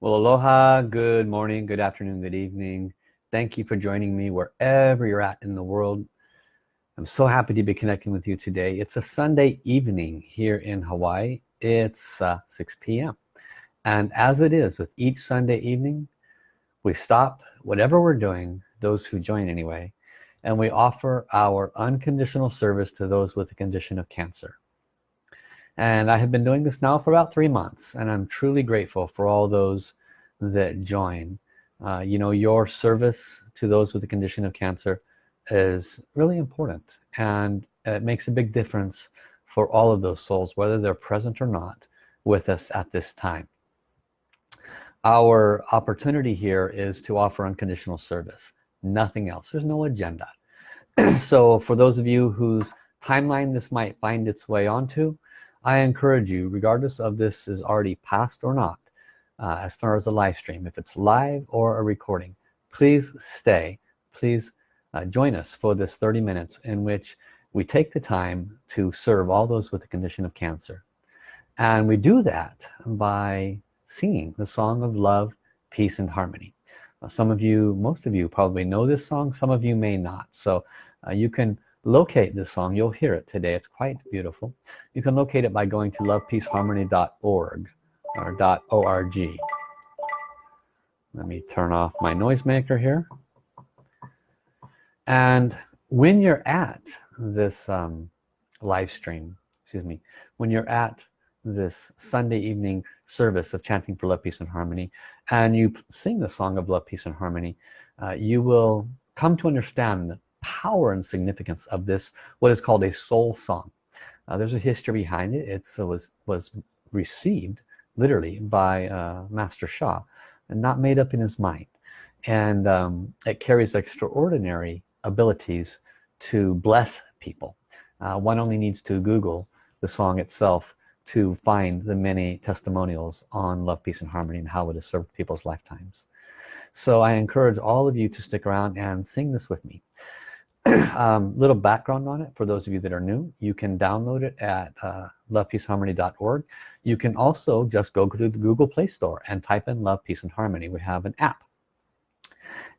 Well, aloha, good morning, good afternoon, good evening. Thank you for joining me wherever you're at in the world. I'm so happy to be connecting with you today. It's a Sunday evening here in Hawaii. It's uh, 6 p.m. And as it is with each Sunday evening, we stop whatever we're doing, those who join anyway, and we offer our unconditional service to those with a condition of cancer and I have been doing this now for about three months and I'm truly grateful for all those that join. Uh, you know your service to those with the condition of cancer is really important and it makes a big difference for all of those souls whether they're present or not with us at this time. Our opportunity here is to offer unconditional service nothing else. There's no agenda. So for those of you whose timeline this might find its way onto I encourage you regardless of this is already passed or not uh, as far as a live stream if it's live or a recording please stay. Please uh, join us for this 30 minutes in which we take the time to serve all those with the condition of cancer. And we do that by singing the song of love peace and harmony. Uh, some of you most of you probably know this song some of you may not. So uh, you can locate this song you'll hear it today. It's quite beautiful. You can locate it by going to lovepeaceharmony.org or .org. Let me turn off my noisemaker here. And when you're at this um, live stream excuse me when you're at this Sunday evening service of chanting for love peace and harmony and you sing the song of love peace and harmony uh, you will come to understand power and significance of this what is called a soul song. Uh, there's a history behind it. It was was received literally by uh, Master Sha and not made up in his mind. And um, it carries extraordinary abilities to bless people. Uh, one only needs to google the song itself to find the many testimonials on love peace and harmony and how it has served people's lifetimes. So I encourage all of you to stick around and sing this with me um, little background on it for those of you that are new. You can download it at uh, lovepeaceharmony.org you can also just go to the Google Play Store and type in love peace and harmony. We have an app.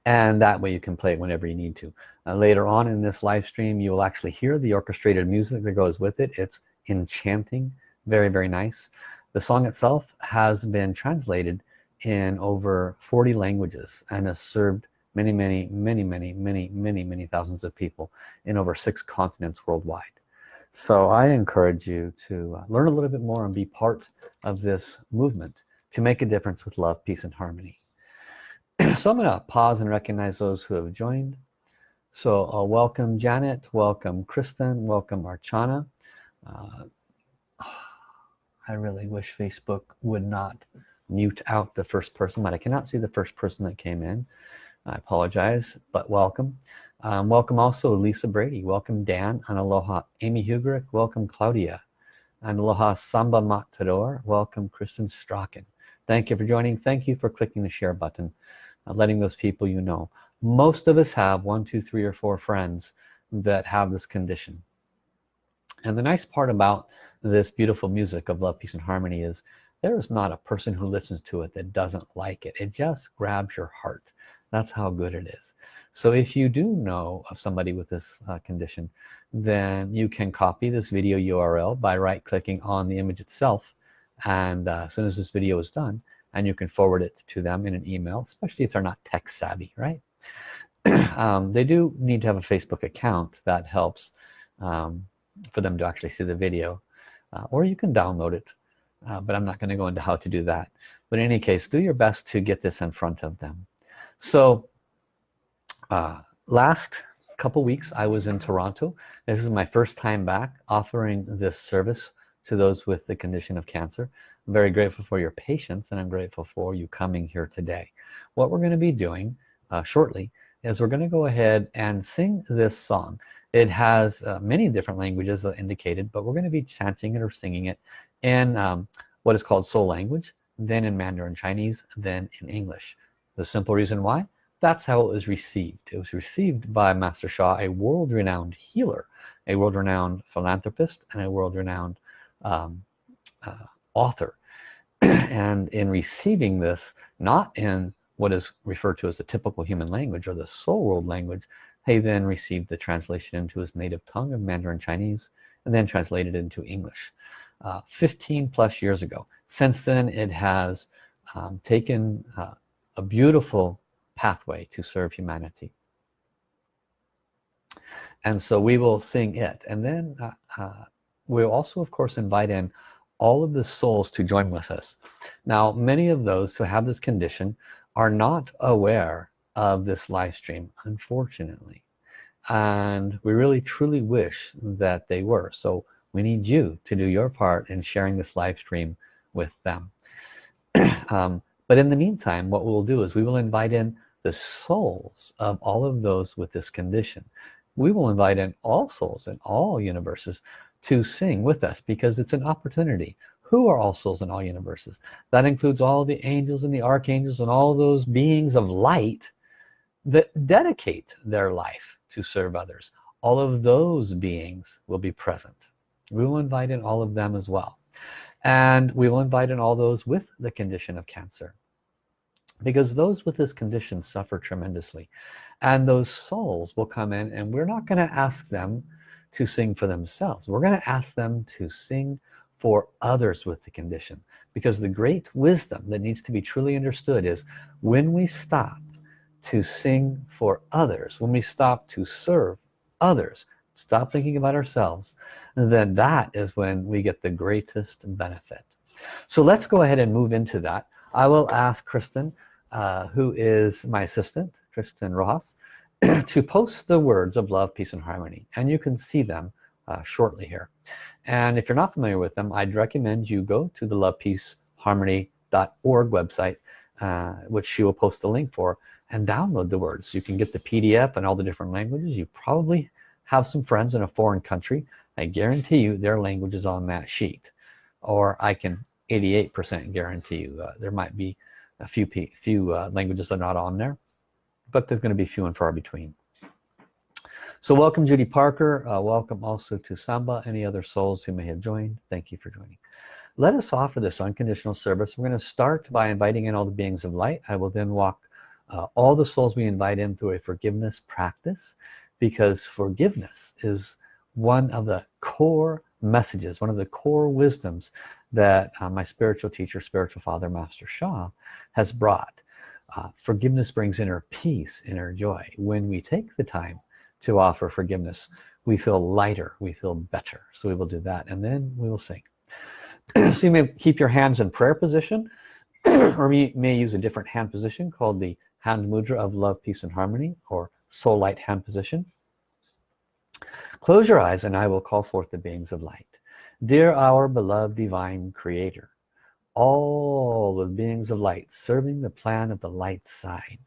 And that way you can play it whenever you need to. Uh, later on in this live stream you will actually hear the orchestrated music that goes with it. It's enchanting. Very very nice. The song itself has been translated in over 40 languages and has served many many many many many many many thousands of people in over six continents worldwide. So I encourage you to uh, learn a little bit more and be part of this movement to make a difference with love peace and harmony. So I'm gonna pause and recognize those who have joined. So uh, welcome Janet welcome Kristen welcome Archana. Uh, I really wish Facebook would not mute out the first person but I cannot see the first person that came in I apologize but welcome. Um, welcome also Lisa Brady. Welcome Dan and aloha Amy Hugrick. Welcome Claudia and aloha Samba Matador. Welcome Kristen Strachan. Thank you for joining. Thank you for clicking the share button uh, letting those people you know. Most of us have one two three or four friends that have this condition. And the nice part about this beautiful music of love peace and harmony is there is not a person who listens to it that doesn't like it. It just grabs your heart that's how good it is. So if you do know of somebody with this uh, condition then you can copy this video URL by right-clicking on the image itself. And uh, as soon as this video is done and you can forward it to them in an email especially if they're not tech savvy right? Um, they do need to have a Facebook account that helps um, for them to actually see the video uh, or you can download it uh, but I'm not going to go into how to do that. But in any case do your best to get this in front of them so uh, last couple weeks I was in Toronto. This is my first time back offering this service to those with the condition of cancer. I'm very grateful for your patience and I'm grateful for you coming here today. What we're going to be doing uh, shortly is we're going to go ahead and sing this song. It has uh, many different languages indicated but we're going to be chanting it or singing it in um, what is called soul language then in Mandarin Chinese then in English the simple reason why? That's how it was received. It was received by Master Sha a world-renowned healer a world-renowned philanthropist and a world-renowned um, uh, author. And in receiving this not in what is referred to as the typical human language or the soul world language he then received the translation into his native tongue of Mandarin Chinese and then translated into English. Uh, 15 plus years ago. Since then it has um, taken uh, a beautiful pathway to serve humanity. And so we will sing it. And then uh, uh we'll also of course invite in all of the souls to join with us. Now many of those who have this condition are not aware of this live stream unfortunately. And we really truly wish that they were. So we need you to do your part in sharing this live stream with them. Um, but in the meantime what we'll do is we will invite in the souls of all of those with this condition. We will invite in all souls in all universes to sing with us because it's an opportunity. Who are all souls in all universes? That includes all the angels and the archangels and all those beings of light that dedicate their life to serve others. All of those beings will be present. We will invite in all of them as well and we will invite in all those with the condition of cancer. Because those with this condition suffer tremendously. And those souls will come in and we're not going to ask them to sing for themselves. We're going to ask them to sing for others with the condition. Because the great wisdom that needs to be truly understood is when we stop to sing for others when we stop to serve others stop thinking about ourselves then that is when we get the greatest benefit. So let's go ahead and move into that. I will ask Kristen uh, who is my assistant Kristen Rojas to post the words of love peace and harmony and you can see them uh, shortly here. And if you're not familiar with them I'd recommend you go to the love peace harmony.org website uh, which she will post the link for and download the words. You can get the PDF and all the different languages. You probably have some friends in a foreign country I guarantee you their language is on that sheet. Or I can 88% guarantee you uh, there might be a few few uh, languages that are not on there but they're going to be few and far between. So welcome Judy Parker. Uh, welcome also to Samba. Any other souls who may have joined thank you for joining. Let us offer this unconditional service. We're going to start by inviting in all the beings of light. I will then walk uh, all the souls we invite in through a forgiveness practice because forgiveness is one of the core messages one of the core wisdoms that uh, my spiritual teacher spiritual father master Sha has brought. Uh, forgiveness brings inner peace inner joy. When we take the time to offer forgiveness we feel lighter we feel better. So we will do that and then we will sing. So you may keep your hands in prayer position or you may use a different hand position called the hand mudra of love peace and harmony or soul light hand position. Close your eyes and I will call forth the beings of light. Dear our beloved divine creator all the beings of light serving the plan of the light side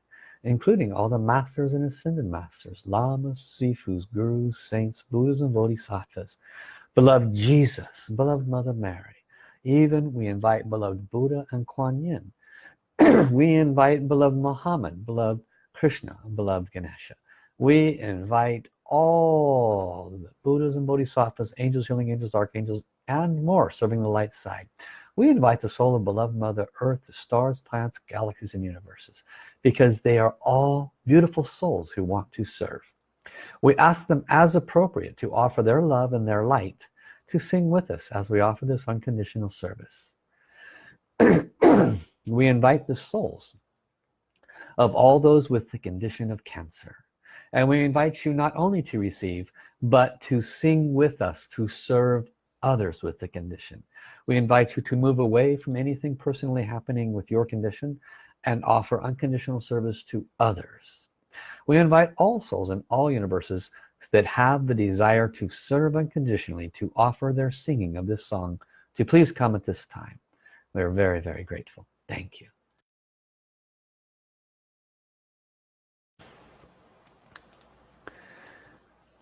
including all the masters and ascended masters lamas sifus gurus saints buddhas and bodhisattvas. Beloved Jesus beloved mother Mary even we invite beloved Buddha and Kuan Yin. We invite beloved Muhammad beloved Krishna beloved Ganesha. We invite all the Buddhas and Bodhisattvas angels healing angels archangels and more serving the light side. We invite the soul of beloved mother earth the stars planets galaxies and universes because they are all beautiful souls who want to serve. We ask them as appropriate to offer their love and their light to sing with us as we offer this unconditional service. We invite the souls of all those with the condition of cancer. And we invite you not only to receive but to sing with us to serve others with the condition. We invite you to move away from anything personally happening with your condition and offer unconditional service to others. We invite all souls in all universes that have the desire to serve unconditionally to offer their singing of this song to please come at this time. We're very very grateful. Thank you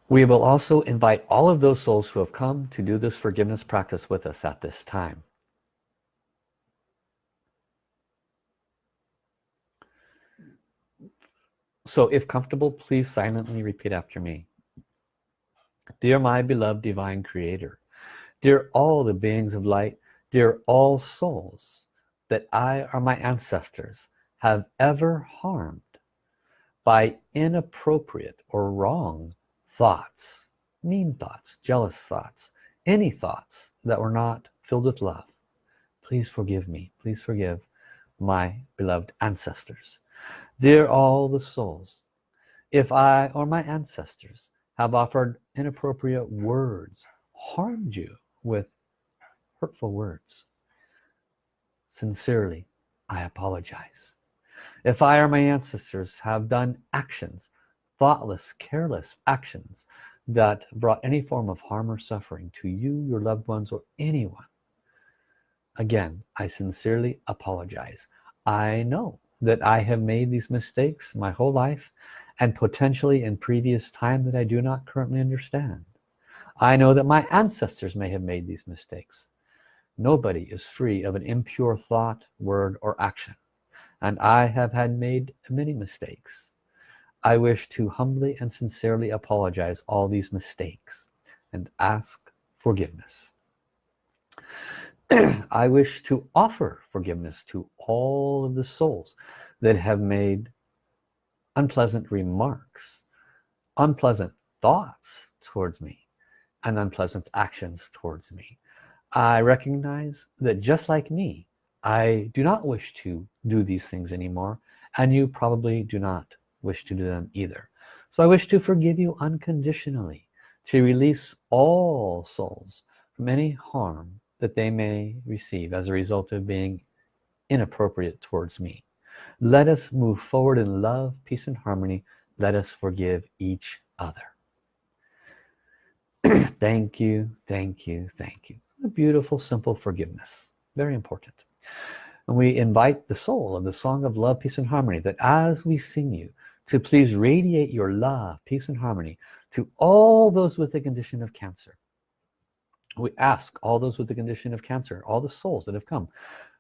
we will also invite all of those souls who have come to do this forgiveness practice with us at this time. So if comfortable please silently repeat after me. Dear my beloved divine creator dear all the beings of light dear all souls that I or my ancestors have ever harmed by inappropriate or wrong thoughts mean thoughts jealous thoughts any thoughts that were not filled with love please forgive me. Please forgive my beloved ancestors. Dear all the souls if I or my ancestors have offered inappropriate words harmed you with hurtful words sincerely I apologize. If I or my ancestors have done actions thoughtless careless actions that brought any form of harm or suffering to you your loved ones or anyone. Again I sincerely apologize. I know that I have made these mistakes my whole life and potentially in previous time that I do not currently understand. I know that my ancestors may have made these mistakes. Nobody is free of an impure thought word or action. And I have had made many mistakes I wish to humbly and sincerely apologize all these mistakes and ask forgiveness. I wish to offer forgiveness to all of the souls that have made unpleasant remarks unpleasant thoughts towards me and unpleasant actions towards me. I recognize that just like me I do not wish to do these things anymore and you probably do not wish to do them either. So I wish to forgive you unconditionally to release all souls from any harm that they may receive as a result of being inappropriate towards me. Let us move forward in love peace and harmony. Let us forgive each other. Thank you thank you thank you. A beautiful simple forgiveness. Very important. And we invite the soul of the song of love peace and harmony that as we sing you to please radiate your love peace and harmony to all those with the condition of cancer. We ask all those with the condition of cancer all the souls that have come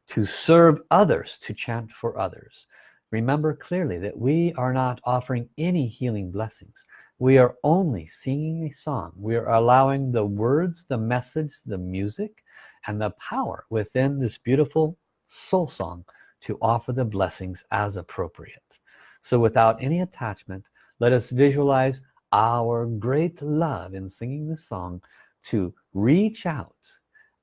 to serve others to chant for others. Remember clearly that we are not offering any healing blessings. We are only singing a song. We are allowing the words the message the music and the power within this beautiful soul song to offer the blessings as appropriate so without any attachment let us visualize our great love in singing this song to reach out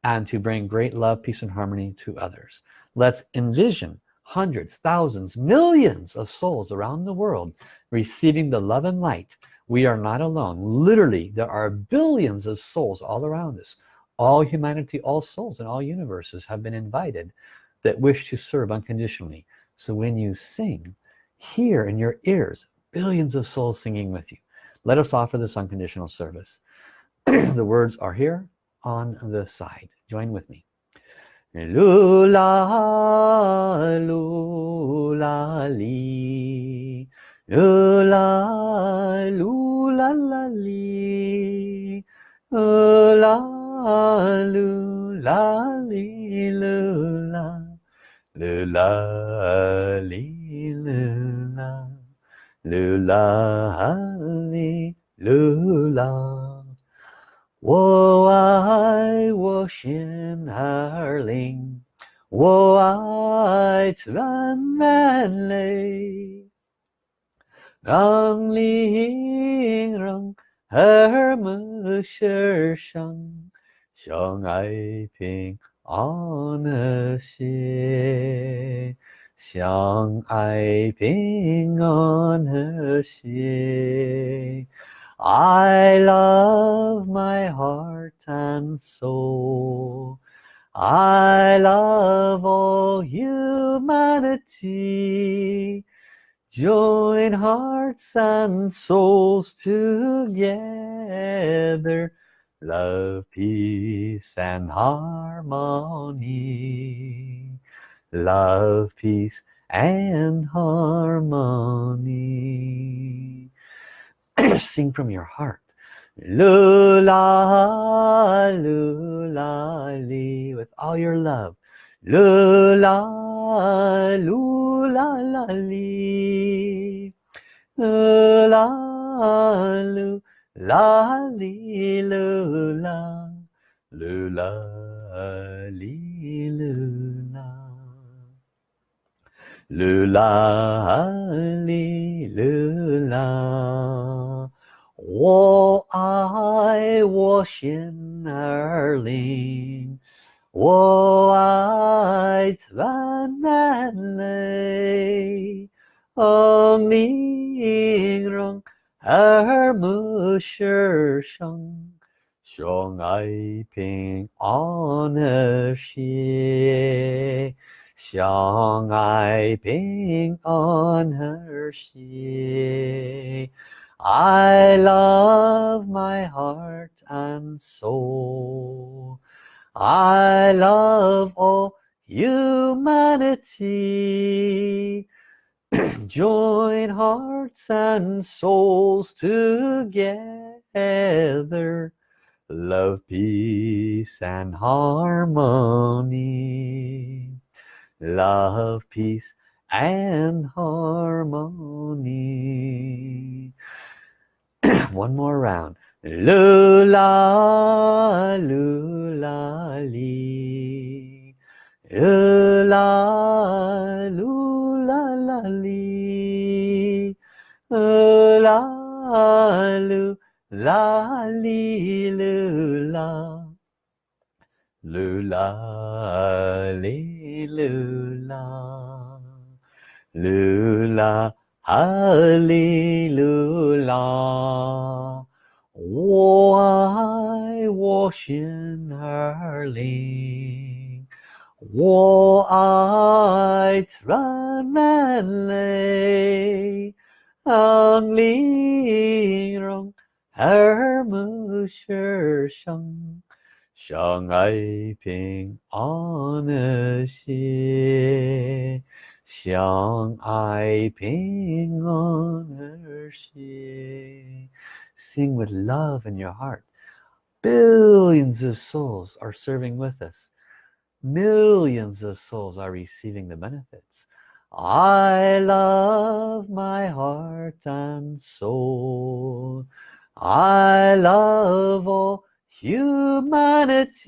and to bring great love peace and harmony to others. Let's envision hundreds thousands millions of souls around the world receiving the love and light. We are not alone. Literally there are billions of souls all around us. All humanity all souls and all universes have been invited that wish to serve unconditionally. So when you sing hear in your ears billions of souls singing with you. Let us offer this unconditional service. The words are here on the side. Join with me. Lula lula li. Lula lula la li. Lula lula li lula lula li 噜啦，噜啦哈噜啦，我爱我心儿灵，我爱赞美你，让你让儿母心上。相爱平安的心。相爱平安和谐。I love my heart and soul I love all humanity join hearts and souls together love peace and harmony love peace and harmony. Sing from your heart. Lula lula li with all your love. Lula lula la li. Lula lula li lula. Lula li lula 噜啦哩噜啦，我爱我心儿灵，我爱万难泪，哦，宁荣耳目是生。相爱平安和谐，相爱平安和谐。I love my heart and soul. I love all humanity. Join hearts and souls together love peace and harmony love peace and harmony. One more round. Lula lula li. Lula lula la li. Lula lula la li lu la lu la li lu la lu la ha li lu la 我爱我心儿灵，我爱自然人类，安宁容。耳目是生， 相爱平安和谐，相爱平安和谐。Sing with love in your heart. Billions of souls are serving with us. Millions of souls are receiving the benefits. I love my heart and soul. I love all humanity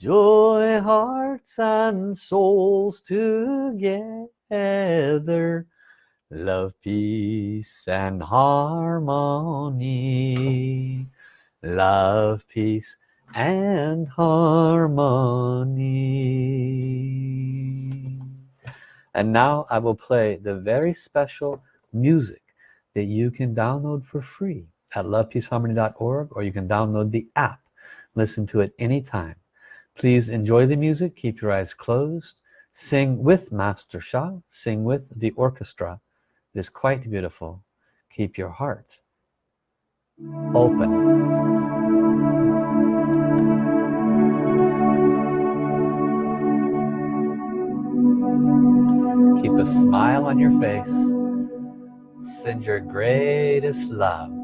joy hearts and souls together. Love peace and harmony. Love peace and harmony. And now I will play the very special music that you can download for free at lovepeaceharmony.org or you can download the app. Listen to it anytime. Please enjoy the music. Keep your eyes closed. Sing with Master Sha. Sing with the orchestra. It is quite beautiful. Keep your heart open. Keep a smile on your face. Send your greatest love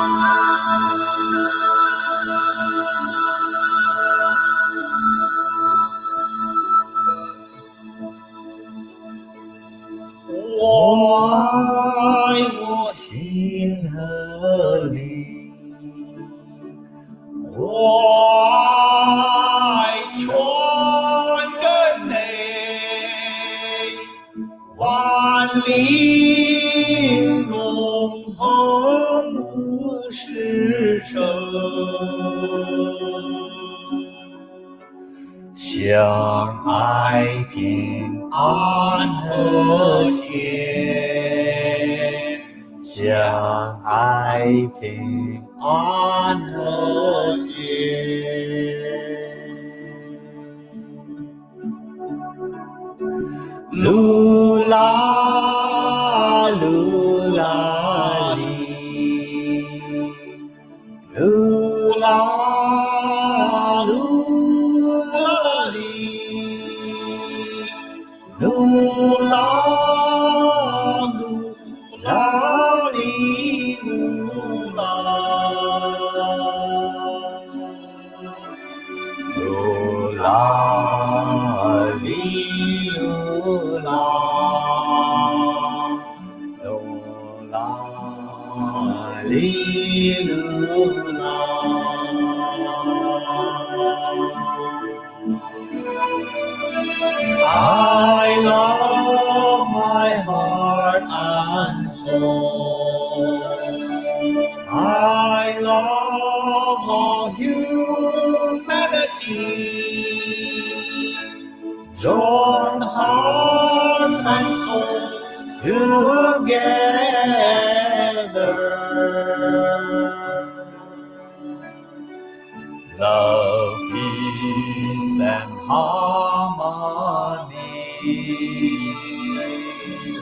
thank you. hallelujah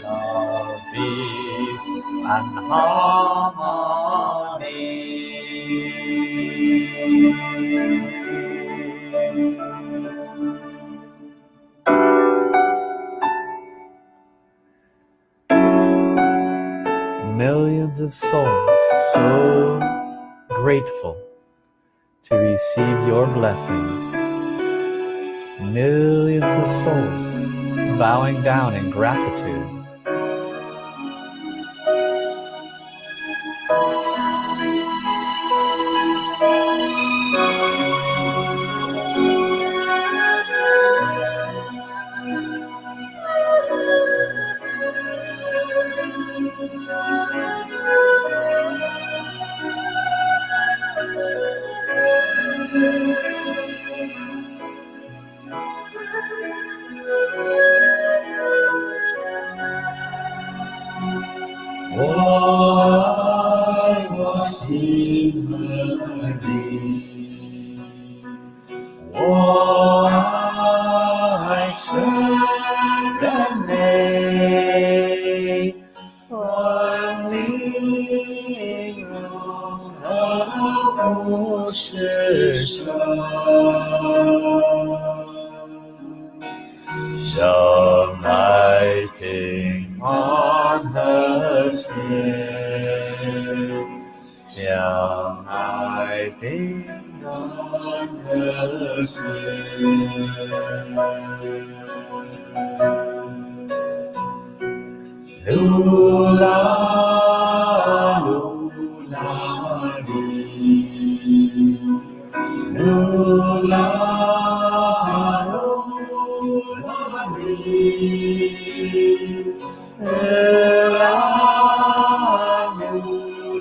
Love, peace, and harmony. Millions of souls so grateful to receive your blessings. Millions of souls bowing down in gratitude. Was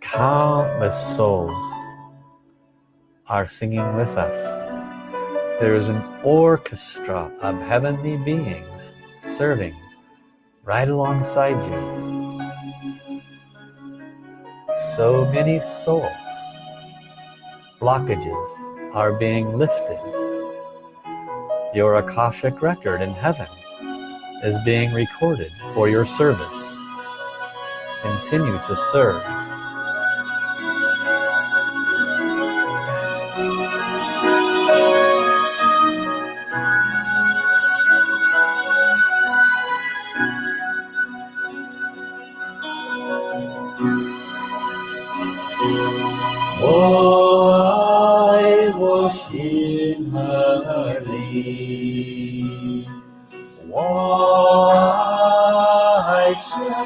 Countless souls are singing with us. There is an orchestra of heavenly beings serving right alongside you. So many souls. Blockages are being lifted. Your Akashic record in heaven is being recorded for your service. Continue to serve. 你我爱家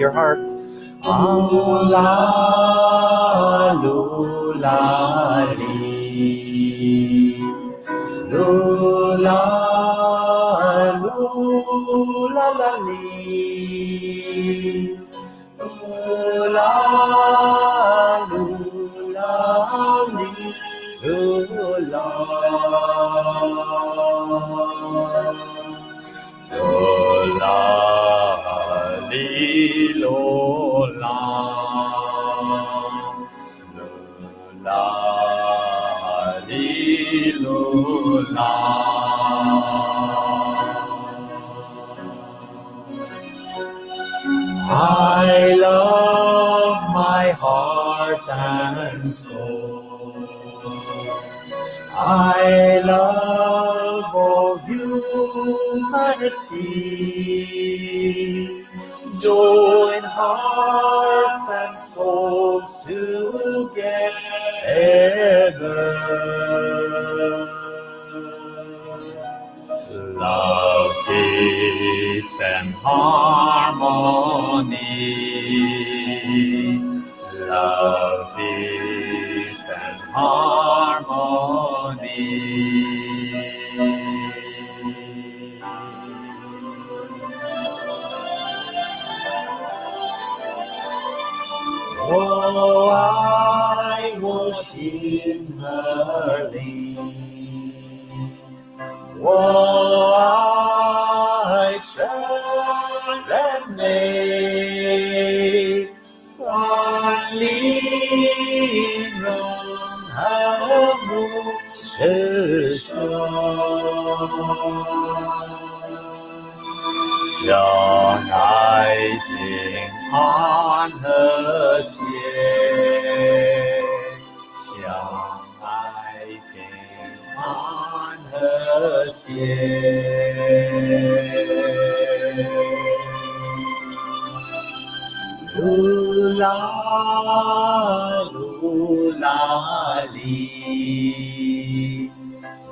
your heart. Oh, la, lo, la, li. Lo, la, lo, la, la, li. Lo, la, lo, la, li. La. Lo, la. Lola, I love my heart and soul. I love all humanity. Join hearts 我爱我心和灵，我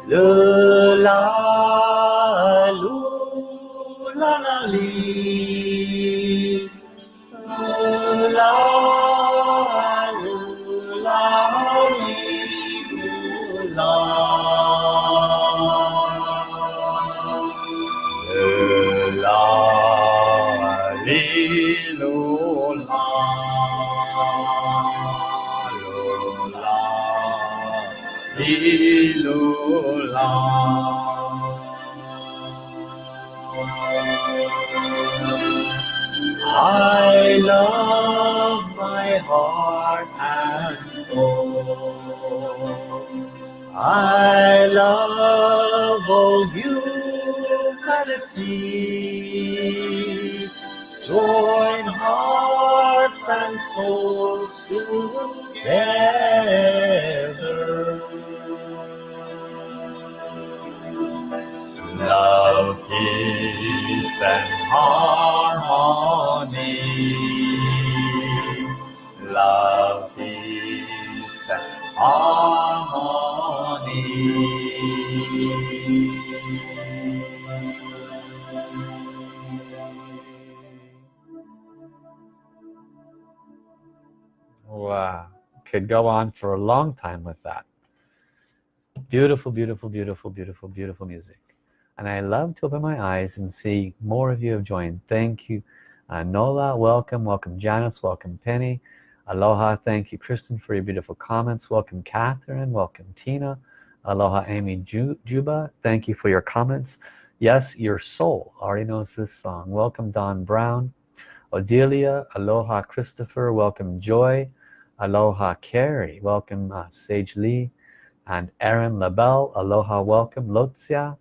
love. I love my heart and soul. I love all humanity. Join hearts and souls together. Love, peace, and harmony. Love, peace, harmony. Wow. Could go on for a long time with that. Beautiful, beautiful, beautiful, beautiful, beautiful music. And I love to open my eyes and see more of you have joined. Thank you. Uh, Nola, welcome. Welcome Janice. Welcome Penny. Aloha. Thank you Kristen for your beautiful comments. Welcome Catherine. Welcome Tina. Aloha Amy Ju Juba. Thank you for your comments. Yes, your soul already knows this song. Welcome Don Brown. Odelia. Aloha Christopher. Welcome Joy. Aloha Carrie. Welcome uh, Sage Lee. And Aaron LaBelle. Aloha. Welcome Lotzia.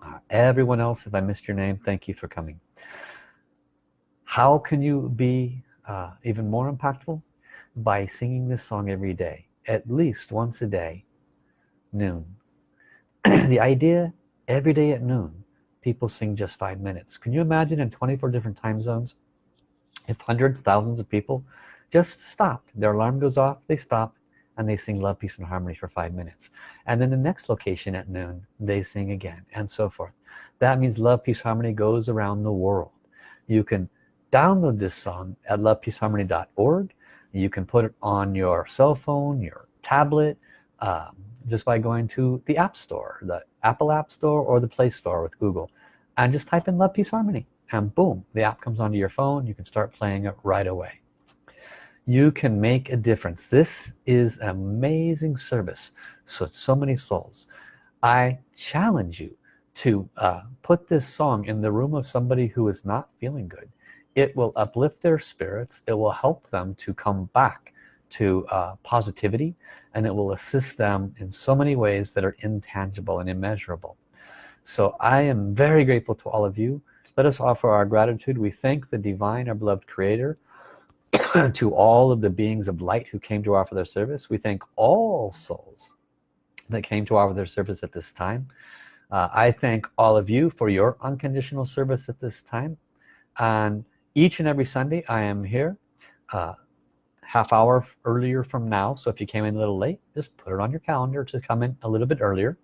Uh, everyone else, if I missed your name, thank you for coming. How can you be uh, even more impactful? By singing this song every day at least once a day noon. The idea every day at noon people sing just five minutes. Can you imagine in 24 different time zones if hundreds thousands of people just stopped their alarm goes off they stop and they sing love peace and harmony for five minutes. And then the next location at noon they sing again and so forth. That means love peace harmony goes around the world. You can download this song at lovepeaceharmony.org you can put it on your cell phone your tablet um, just by going to the App Store the Apple App Store or the Play Store with Google and just type in love peace harmony and boom the app comes onto your phone. You can start playing it right away. You can make a difference. This is an amazing service so so many souls. I challenge you to uh, put this song in the room of somebody who is not feeling good it will uplift their spirits it will help them to come back to uh, positivity and it will assist them in so many ways that are intangible and immeasurable. So I am very grateful to all of you. Let us offer our gratitude. We thank the divine our beloved creator to all of the beings of light who came to offer their service. We thank all souls that came to offer their service at this time. Uh, I thank all of you for your unconditional service at this time. And each and every Sunday I am here uh, half hour earlier from now. So if you came in a little late just put it on your calendar to come in a little bit earlier.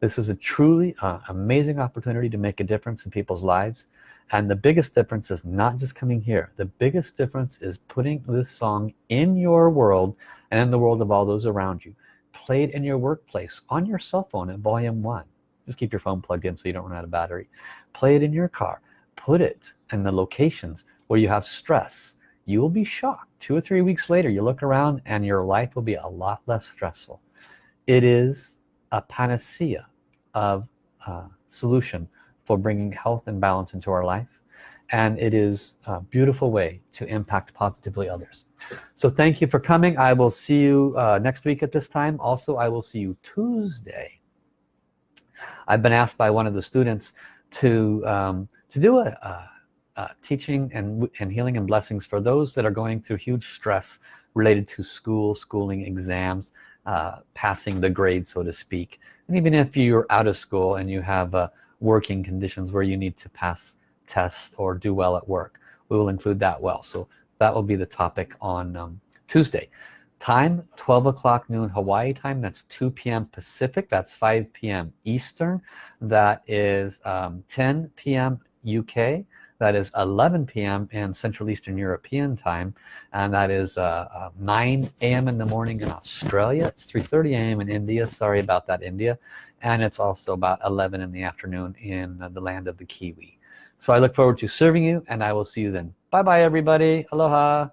This is a truly uh, amazing opportunity to make a difference in people's lives. And the biggest difference is not just coming here. The biggest difference is putting this song in your world and in the world of all those around you. Played in your workplace on your cell phone at volume one. Just keep your phone plugged in so you don't run out of battery. Play it in your car put it in the locations where you have stress. You will be shocked. Two or three weeks later you look around and your life will be a lot less stressful. It is a panacea of uh, solution for bringing health and balance into our life and it is a beautiful way to impact positively others. So thank you for coming. I will see you uh, next week at this time. Also I will see you Tuesday. I've been asked by one of the students to um, to do a, a, a, teaching and, and healing and blessings for those that are going through huge stress related to school schooling exams uh, passing the grade so to speak and even if you're out of school and you have uh, working conditions where you need to pass tests or do well at work we will include that well so that will be the topic on um, Tuesday time 12 o'clock noon Hawaii time that's 2 p.m. Pacific that's 5 p.m. Eastern that is um, 10 p.m. UK that is 11 p.m. in Central Eastern European time and that is uh, uh, 9 a.m. in the morning in Australia it's 3:30 a.m. in India sorry about that India and it's also about 11 in the afternoon in the land of the Kiwi so I look forward to serving you and I will see you then bye bye everybody aloha